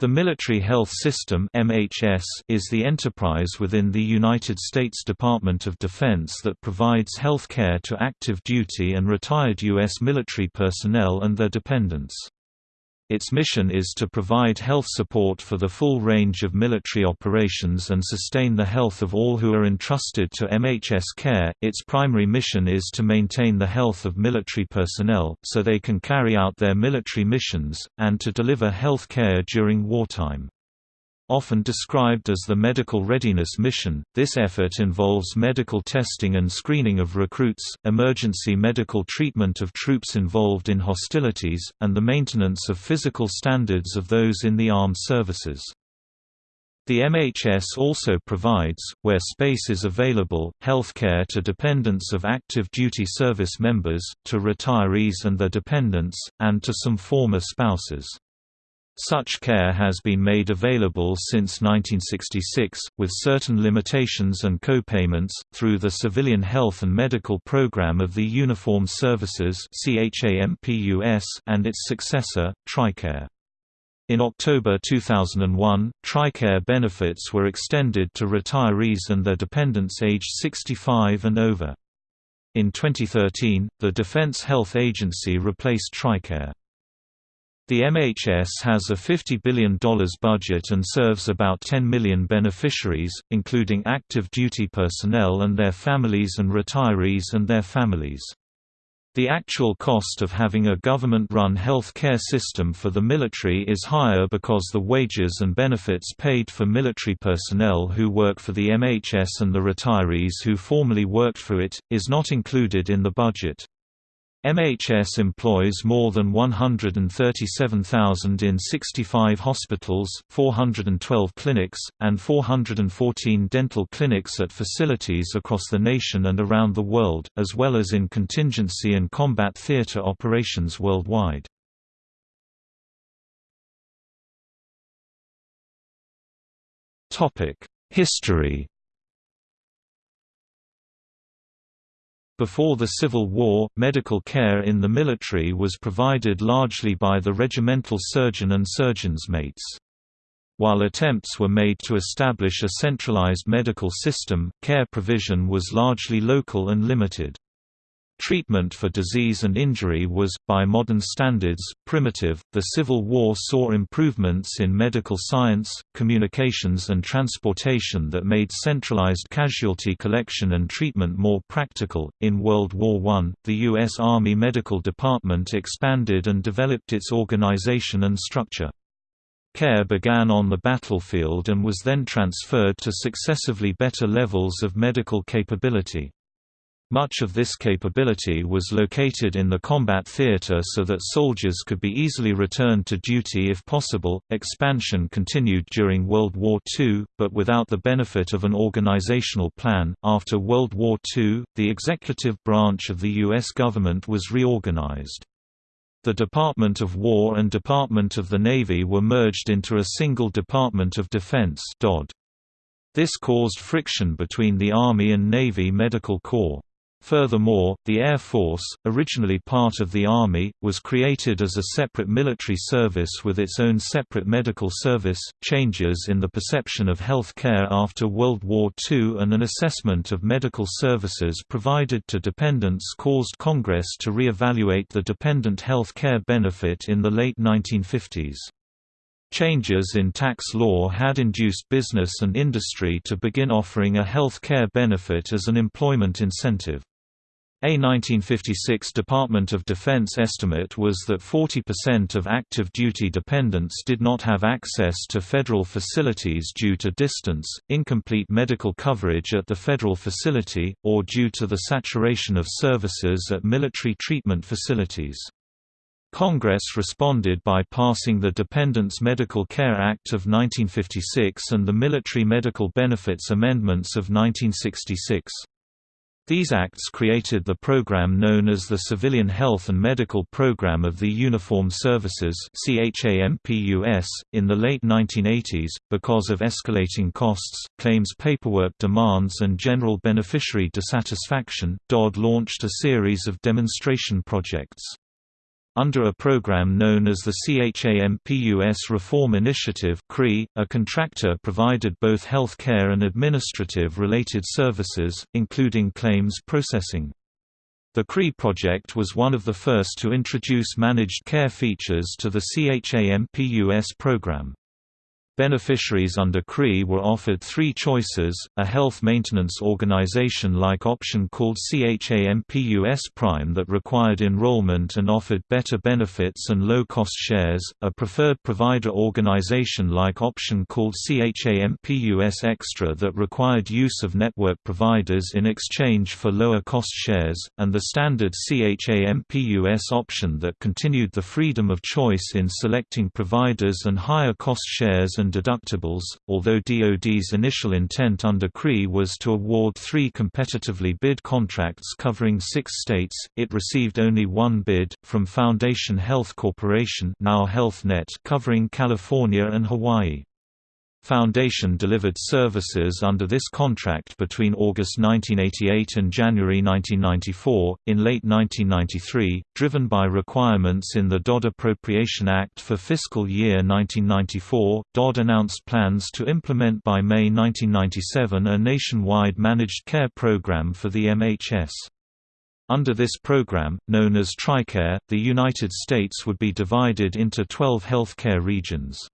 The Military Health System (MHS) is the enterprise within the United States Department of Defense that provides health care to active duty and retired U.S. military personnel and their dependents. Its mission is to provide health support for the full range of military operations and sustain the health of all who are entrusted to MHS care. Its primary mission is to maintain the health of military personnel, so they can carry out their military missions, and to deliver health care during wartime. Often described as the Medical Readiness Mission, this effort involves medical testing and screening of recruits, emergency medical treatment of troops involved in hostilities, and the maintenance of physical standards of those in the armed services. The MHS also provides, where space is available, healthcare to dependents of active duty service members, to retirees and their dependents, and to some former spouses. Such care has been made available since 1966, with certain limitations and co-payments, through the Civilian Health and Medical Program of the Uniformed Services and its successor, TRICARE. In October 2001, TRICARE benefits were extended to retirees and their dependents aged 65 and over. In 2013, the Defense Health Agency replaced TRICARE. The MHS has a $50 billion budget and serves about 10 million beneficiaries, including active duty personnel and their families and retirees and their families. The actual cost of having a government-run health care system for the military is higher because the wages and benefits paid for military personnel who work for the MHS and the retirees who formerly worked for it, is not included in the budget. MHS employs more than 137,000 in 65 hospitals, 412 clinics, and 414 dental clinics at facilities across the nation and around the world, as well as in contingency and combat theater operations worldwide. History Before the Civil War, medical care in the military was provided largely by the regimental surgeon and surgeon's mates. While attempts were made to establish a centralized medical system, care provision was largely local and limited. Treatment for disease and injury was, by modern standards, primitive. The Civil War saw improvements in medical science, communications, and transportation that made centralized casualty collection and treatment more practical. In World War I, the U.S. Army Medical Department expanded and developed its organization and structure. Care began on the battlefield and was then transferred to successively better levels of medical capability. Much of this capability was located in the combat theater so that soldiers could be easily returned to duty if possible. Expansion continued during World War II, but without the benefit of an organizational plan. After World War II, the executive branch of the U.S. government was reorganized. The Department of War and Department of the Navy were merged into a single Department of Defense. This caused friction between the Army and Navy Medical Corps. Furthermore, the Air Force, originally part of the Army, was created as a separate military service with its own separate medical service. Changes in the perception of health care after World War II and an assessment of medical services provided to dependents caused Congress to re-evaluate the dependent health care benefit in the late 1950s. Changes in tax law had induced business and industry to begin offering a health care benefit as an employment incentive. A 1956 Department of Defense estimate was that 40% of active duty dependents did not have access to federal facilities due to distance, incomplete medical coverage at the federal facility, or due to the saturation of services at military treatment facilities. Congress responded by passing the Dependents Medical Care Act of 1956 and the Military Medical Benefits Amendments of 1966. These acts created the program known as the Civilian Health and Medical Program of the Uniformed Services in the late 1980s, because of escalating costs, claims paperwork demands and general beneficiary dissatisfaction, DoD launched a series of demonstration projects. Under a program known as the CHAMPUS Reform Initiative a contractor provided both health care and administrative-related services, including claims processing. The CRE project was one of the first to introduce managed care features to the CHAMPUS program. Beneficiaries under CRE were offered three choices, a health maintenance organization-like option called CHAMPUS Prime that required enrollment and offered better benefits and low-cost shares, a preferred provider organization-like option called CHAMPUS Extra that required use of network providers in exchange for lower-cost shares, and the standard CHAMPUS option that continued the freedom of choice in selecting providers and higher-cost shares and and deductibles. Although DoD's initial intent under CRE was to award three competitively bid contracts covering six states, it received only one bid, from Foundation Health Corporation now HealthNet covering California and Hawaii. Foundation delivered services under this contract between August 1988 and January 1994. In late 1993, driven by requirements in the DoD Appropriation Act for fiscal year 1994, DoD announced plans to implement by May 1997 a nationwide managed care program for the MHS. Under this program, known as TRICARE, the United States would be divided into 12 healthcare regions.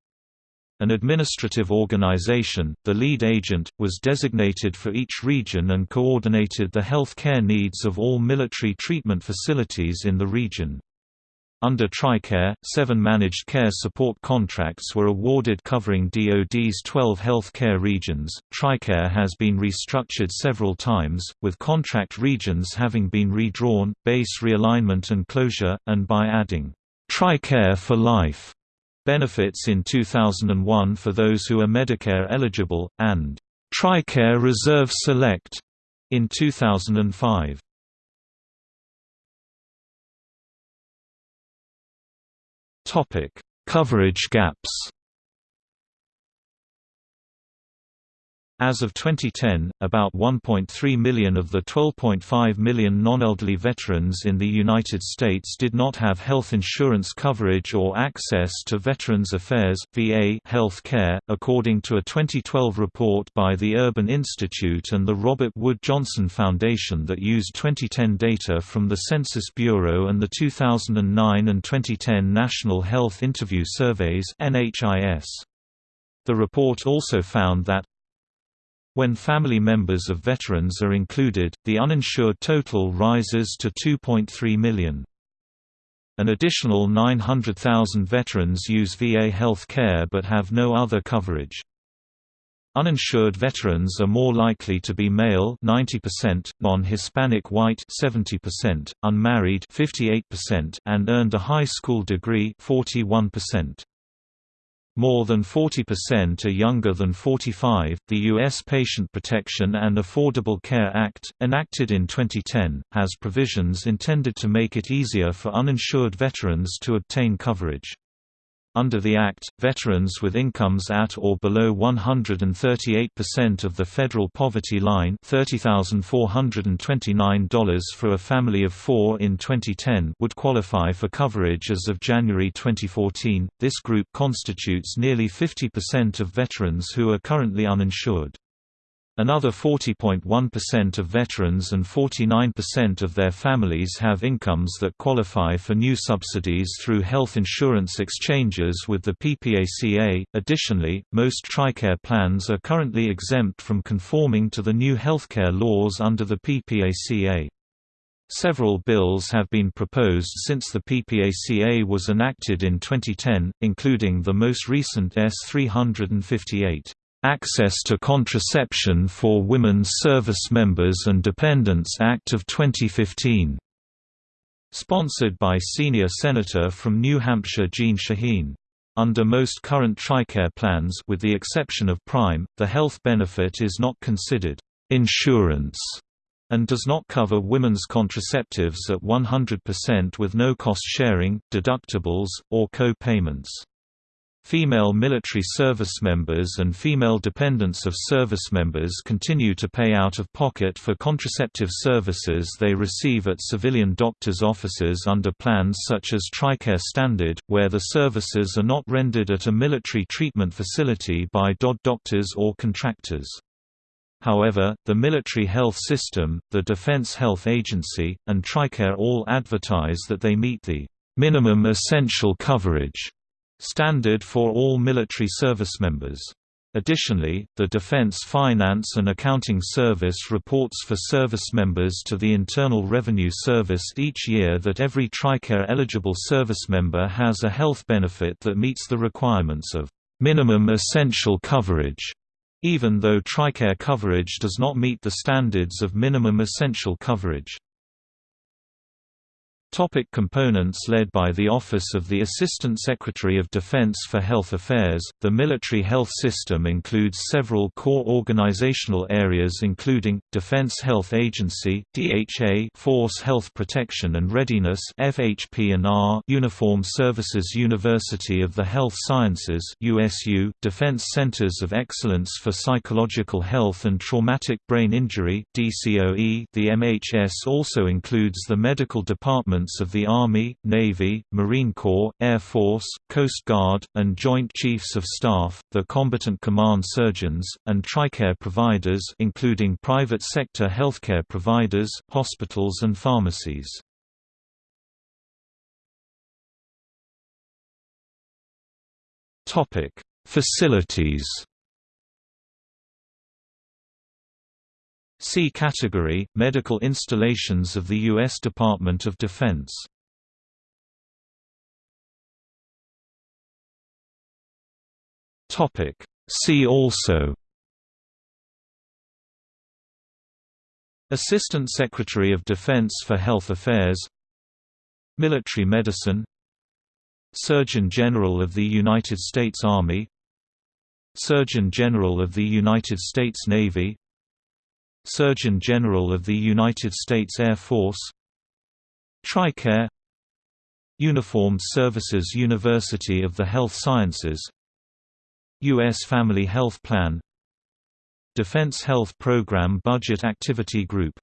An administrative organization, the lead agent, was designated for each region and coordinated the health care needs of all military treatment facilities in the region. Under TRICARE, seven managed care support contracts were awarded covering DoD's 12 health care regions. TRICARE has been restructured several times, with contract regions having been redrawn, base realignment and closure, and by adding TRICARE for Life benefits in 2001 for those who are Medicare eligible, and TRICARE Reserve Select in 2005. Topic: Coverage gaps. As of 2010, about 1.3 million of the 12.5 million non-elderly veterans in the United States did not have health insurance coverage or access to Veterans Affairs (VA) health care, according to a 2012 report by the Urban Institute and the Robert Wood Johnson Foundation that used 2010 data from the Census Bureau and the 2009 and 2010 National Health Interview Surveys (NHIS). The report also found that when family members of veterans are included, the uninsured total rises to 2.3 million. An additional 900,000 veterans use VA health care but have no other coverage. Uninsured veterans are more likely to be male 90%, non-Hispanic white 70%, unmarried 58% and earned a high school degree 41%. More than 40% are younger than 45. The U.S. Patient Protection and Affordable Care Act, enacted in 2010, has provisions intended to make it easier for uninsured veterans to obtain coverage. Under the Act, veterans with incomes at or below 138% of the federal poverty line $30,429 for a family of four in 2010 would qualify for coverage as of January 2014. This group constitutes nearly 50% of veterans who are currently uninsured. Another 40.1% of veterans and 49% of their families have incomes that qualify for new subsidies through health insurance exchanges with the PPACA. Additionally, most TRICARE plans are currently exempt from conforming to the new healthcare laws under the PPACA. Several bills have been proposed since the PPACA was enacted in 2010, including the most recent S 358. Access to Contraception for Women's Service Members and Dependents Act of 2015. Sponsored by Senior Senator from New Hampshire Jeanne Shaheen. Under most current TRICARE plans with the exception of Prime, the health benefit is not considered insurance and does not cover women's contraceptives at 100% with no cost sharing, deductibles, or co-payments. Female military service members and female dependents of service members continue to pay out of pocket for contraceptive services they receive at civilian doctors' offices under plans such as TRICARE Standard, where the services are not rendered at a military treatment facility by DOD doctors or contractors. However, the military health system, the Defense Health Agency, and TRICARE all advertise that they meet the minimum essential coverage standard for all military service members. Additionally, the Defense Finance and Accounting Service reports for service members to the Internal Revenue Service each year that every TRICARE-eligible service member has a health benefit that meets the requirements of minimum essential coverage, even though TRICARE coverage does not meet the standards of minimum essential coverage. Topic components Led by the Office of the Assistant Secretary of Defense for Health Affairs, the military health system includes several core organizational areas including, Defense Health Agency DHA, Force Health Protection and Readiness FHP&R, Uniform Services University of the Health Sciences USU, Defense Centers of Excellence for Psychological Health and Traumatic Brain Injury DCOE. The MHS also includes the Medical Department of the Army, Navy, Marine Corps, Air Force, Coast Guard, and Joint Chiefs of Staff, the combatant command surgeons, and TRICARE providers including private sector healthcare providers, hospitals and pharmacies. Facilities C category, medical installations of the U.S. Department of Defense. See also. Assistant Secretary of Defense for Health Affairs. Military Medicine. Surgeon General of the United States Army. Surgeon General of the United States Navy Surgeon General of the United States Air Force. TRICARE. Uniformed Services University of the Health Sciences. U.S. Family Health Plan. Defense Health Program Budget Activity Group